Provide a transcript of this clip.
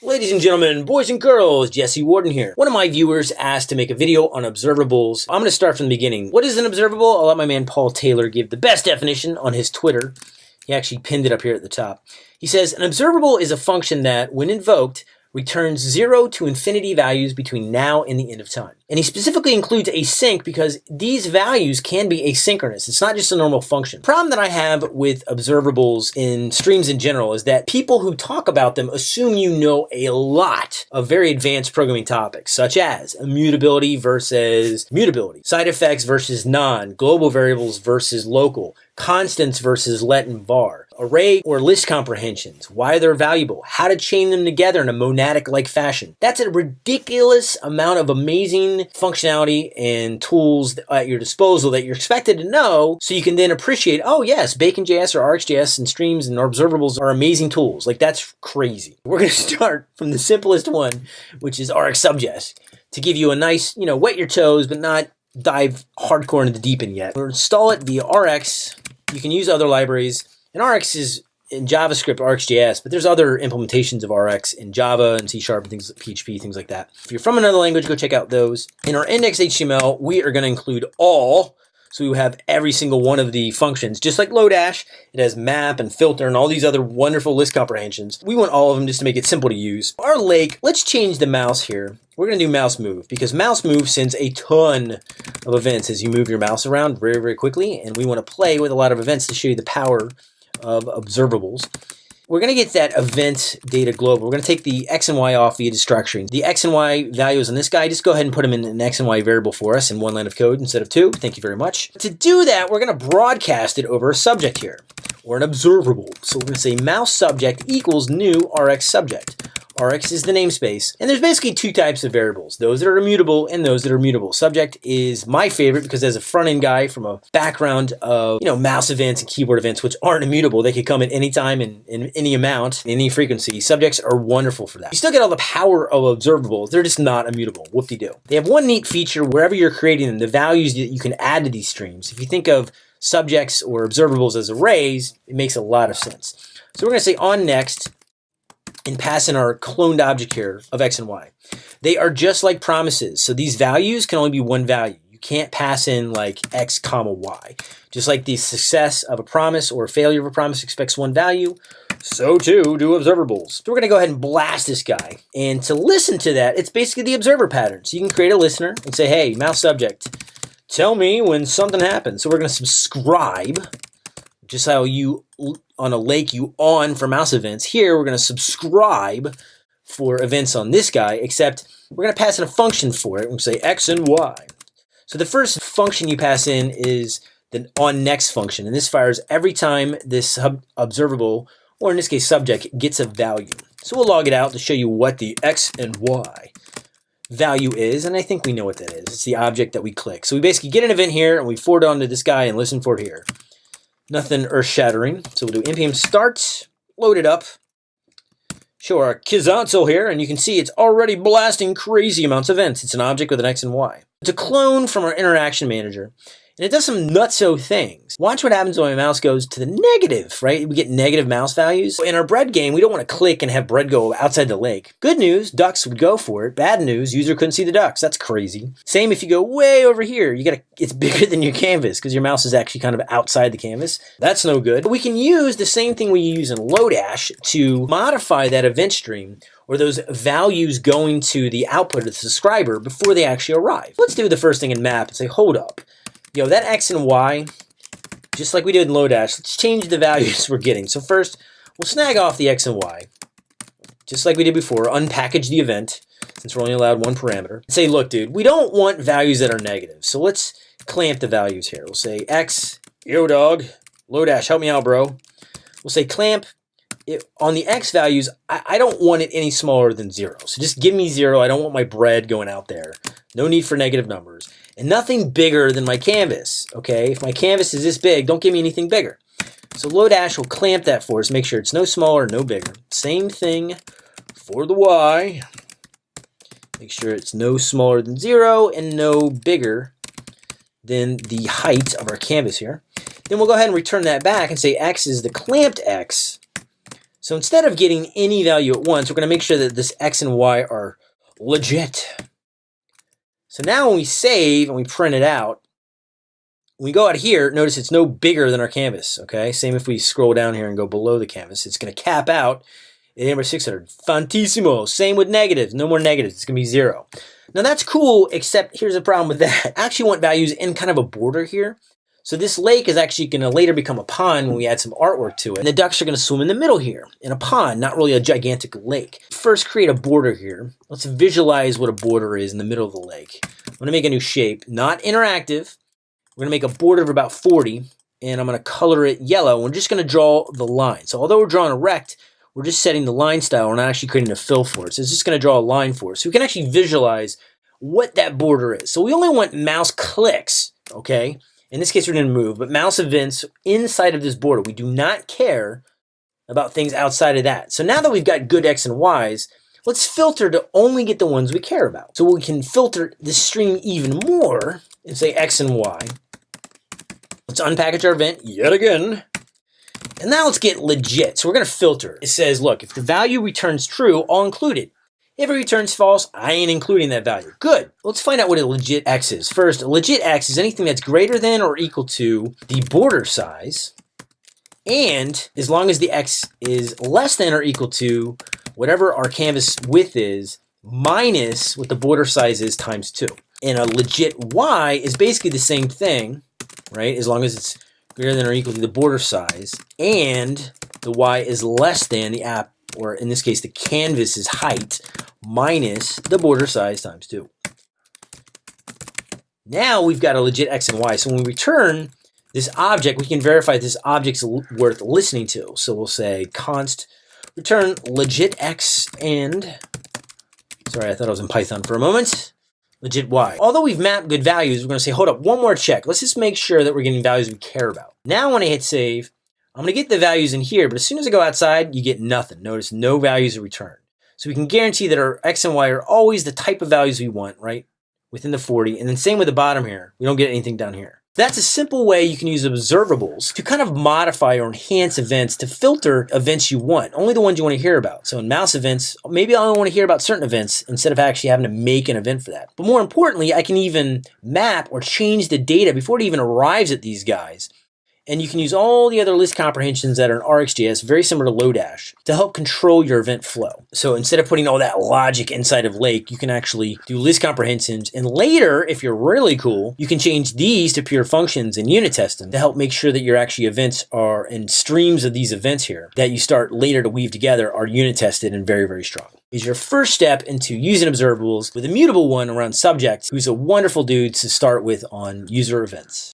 Ladies and gentlemen, boys and girls, Jesse Warden here. One of my viewers asked to make a video on observables. I'm going to start from the beginning. What is an observable? I'll let my man Paul Taylor give the best definition on his Twitter. He actually pinned it up here at the top. He says, an observable is a function that, when invoked, returns zero to infinity values between now and the end of time. And he specifically includes async because these values can be asynchronous. It's not just a normal function. Problem that I have with observables in streams in general is that people who talk about them assume you know a lot of very advanced programming topics, such as immutability versus mutability, side effects versus non, global variables versus local, constants versus let and var, array or list comprehensions, why they're valuable, how to chain them together in a monadic-like fashion. That's a ridiculous amount of amazing functionality and tools at your disposal that you're expected to know so you can then appreciate, oh yes, Bacon.js or RxJS and streams and observables are amazing tools. Like that's crazy. We're going to start from the simplest one, which is RxSubJS to give you a nice, you know, wet your toes, but not dive hardcore into the deep end yet. We'll install it via Rx you can use other libraries. And Rx is in JavaScript, RxJS, but there's other implementations of Rx in Java and C Sharp and things, PHP, things like that. If you're from another language, go check out those. In our index HTML, we are going to include all. So we have every single one of the functions, just like Lodash. It has map and filter and all these other wonderful list comprehensions. We want all of them just to make it simple to use. Our lake, let's change the mouse here. We're going to do mouse move because mouse move sends a ton of events as you move your mouse around very, very quickly. And we want to play with a lot of events to show you the power of observables. We're going to get that event data global. We're going to take the X and Y off via destructuring. The X and Y values on this guy, just go ahead and put them in an X and Y variable for us in one line of code instead of two. Thank you very much. To do that, we're going to broadcast it over a subject here or an observable. So we're going to say mouse subject equals new Rx subject. Rx is the namespace. And there's basically two types of variables, those that are immutable and those that are mutable. Subject is my favorite because as a front-end guy from a background of, you know, mouse events and keyboard events, which aren't immutable, they could come at any time and in any amount, any frequency. Subjects are wonderful for that. You still get all the power of observables. They're just not immutable. Whoop-de-doo. They have one neat feature wherever you're creating them, the values that you can add to these streams. If you think of subjects or observables as arrays, it makes a lot of sense. So we're going to say on next, and pass in our cloned object here of x and y. They are just like promises. So these values can only be one value. You can't pass in like x comma y. Just like the success of a promise or failure of a promise expects one value, so too do observables. So we're gonna go ahead and blast this guy. And to listen to that, it's basically the observer pattern. So you can create a listener and say, hey, mouse subject, tell me when something happens. So we're gonna subscribe just how you on a lake you on for mouse events. Here we're going to subscribe for events on this guy, except we're going to pass in a function for it. We'll say x and y. So the first function you pass in is the on next function, and this fires every time this observable, or in this case subject, gets a value. So we'll log it out to show you what the x and y value is, and I think we know what that is. It's the object that we click. So we basically get an event here, and we forward on to this guy and listen for it here. Nothing earth-shattering. So we'll do npm start, load it up, show our Kizantzel here, and you can see it's already blasting crazy amounts of events. It's an object with an X and Y. It's a clone from our interaction manager and it does some nutso things. Watch what happens when my mouse goes to the negative, right? We get negative mouse values. In our bread game, we don't want to click and have bread go outside the lake. Good news, ducks would go for it. Bad news, user couldn't see the ducks. That's crazy. Same if you go way over here. You gotta, it's bigger than your canvas because your mouse is actually kind of outside the canvas. That's no good. But we can use the same thing we use in Lodash to modify that event stream or those values going to the output of the subscriber before they actually arrive. Let's do the first thing in map and say, hold up yo, that X and Y, just like we did in Lodash, let's change the values we're getting. So first, we'll snag off the X and Y, just like we did before, unpackage the event, since we're only allowed one parameter. Say, look, dude, we don't want values that are negative. So let's clamp the values here. We'll say X, yo, dog, Lodash, help me out, bro. We'll say clamp. It, on the X values, I, I don't want it any smaller than zero. So just give me zero. I don't want my bread going out there. No need for negative numbers and nothing bigger than my canvas, okay? If my canvas is this big, don't give me anything bigger. So Lodash will clamp that for us, make sure it's no smaller, no bigger. Same thing for the Y. Make sure it's no smaller than zero and no bigger than the height of our canvas here. Then we'll go ahead and return that back and say X is the clamped X So instead of getting any value at once, we're going to make sure that this x and y are legit. So now when we save and we print it out, we go out here, notice it's no bigger than our canvas, okay? Same if we scroll down here and go below the canvas. It's going to cap out at number 600. Fantissimo. Same with negatives. No more negatives. It's going to be zero. Now that's cool, except here's a problem with that. I actually want values in kind of a border here. So this lake is actually going to later become a pond when we add some artwork to it. And the ducks are going to swim in the middle here in a pond, not really a gigantic lake. First, create a border here. Let's visualize what a border is in the middle of the lake. I'm going to make a new shape, not interactive. We're going to make a border of about 40, and I'm going to color it yellow. We're just going to draw the line. So although we're drawing a rect, we're just setting the line style. We're not actually creating a fill for it. So it's just going to draw a line for us. So we can actually visualize what that border is. So we only want mouse clicks, okay? In this case, we're going to move, but mouse events inside of this border. We do not care about things outside of that. So now that we've got good X and Ys, let's filter to only get the ones we care about. So we can filter the stream even more and say X and Y. Let's unpackage our event yet again. And now let's get legit. So we're going to filter. It says, look, if the value returns true, I'll include it. If it returns false, I ain't including that value. Good. Let's find out what a legit X is. First, a legit X is anything that's greater than or equal to the border size. And as long as the X is less than or equal to whatever our canvas width is, minus what the border size is times 2. And a legit Y is basically the same thing, right? As long as it's greater than or equal to the border size, and the Y is less than the app, or in this case, the canvas's height, minus the border size times 2. Now we've got a legit x and y. So when we return this object, we can verify this object's worth listening to. So we'll say const return legit x and, sorry, I thought I was in Python for a moment, legit y. Although we've mapped good values, we're going to say, hold up, one more check. Let's just make sure that we're getting values we care about. Now when I hit save, I'm going to get the values in here, but as soon as I go outside, you get nothing. Notice no values are returned. So we can guarantee that our X and Y are always the type of values we want, right? Within the 40. And then same with the bottom here. We don't get anything down here. That's a simple way you can use observables to kind of modify or enhance events to filter events you want, only the ones you want to hear about. So in mouse events, maybe I only want to hear about certain events instead of actually having to make an event for that. But more importantly, I can even map or change the data before it even arrives at these guys and you can use all the other list comprehensions that are in RxJS, very similar to Lodash, to help control your event flow. So instead of putting all that logic inside of Lake, you can actually do list comprehensions. And later, if you're really cool, you can change these to pure functions and unit test them to help make sure that your actually events are and streams of these events here that you start later to weave together are unit tested and very, very strong is your first step into using observables with a mutable one around subject, who's a wonderful dude to start with on user events.